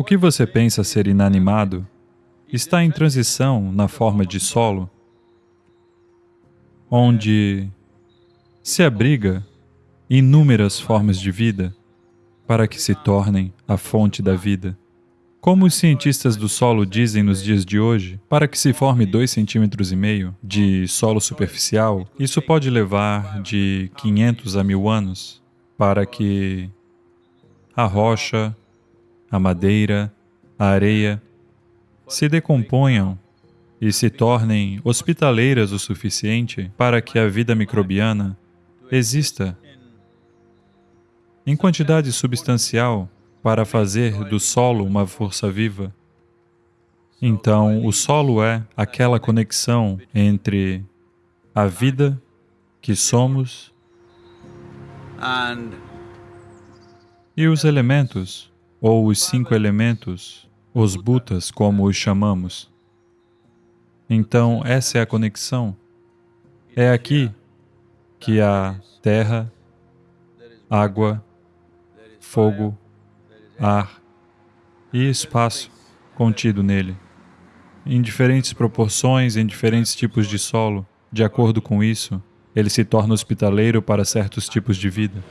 O que você pensa ser inanimado está em transição na forma de solo, onde se abriga inúmeras formas de vida para que se tornem a fonte da vida. Como os cientistas do solo dizem nos dias de hoje, para que se forme dois centímetros e meio de solo superficial, isso pode levar de 500 a mil anos para que a rocha a madeira, a areia, se decomponham e se tornem hospitaleiras o suficiente para que a vida microbiana exista em quantidade substancial para fazer do solo uma força viva. Então, o solo é aquela conexão entre a vida que somos e os elementos ou os cinco elementos, os bhutas, como os chamamos. Então, essa é a conexão. É aqui que há terra, água, fogo, ar e espaço contido nele, em diferentes proporções, em diferentes tipos de solo. De acordo com isso, ele se torna hospitaleiro para certos tipos de vida.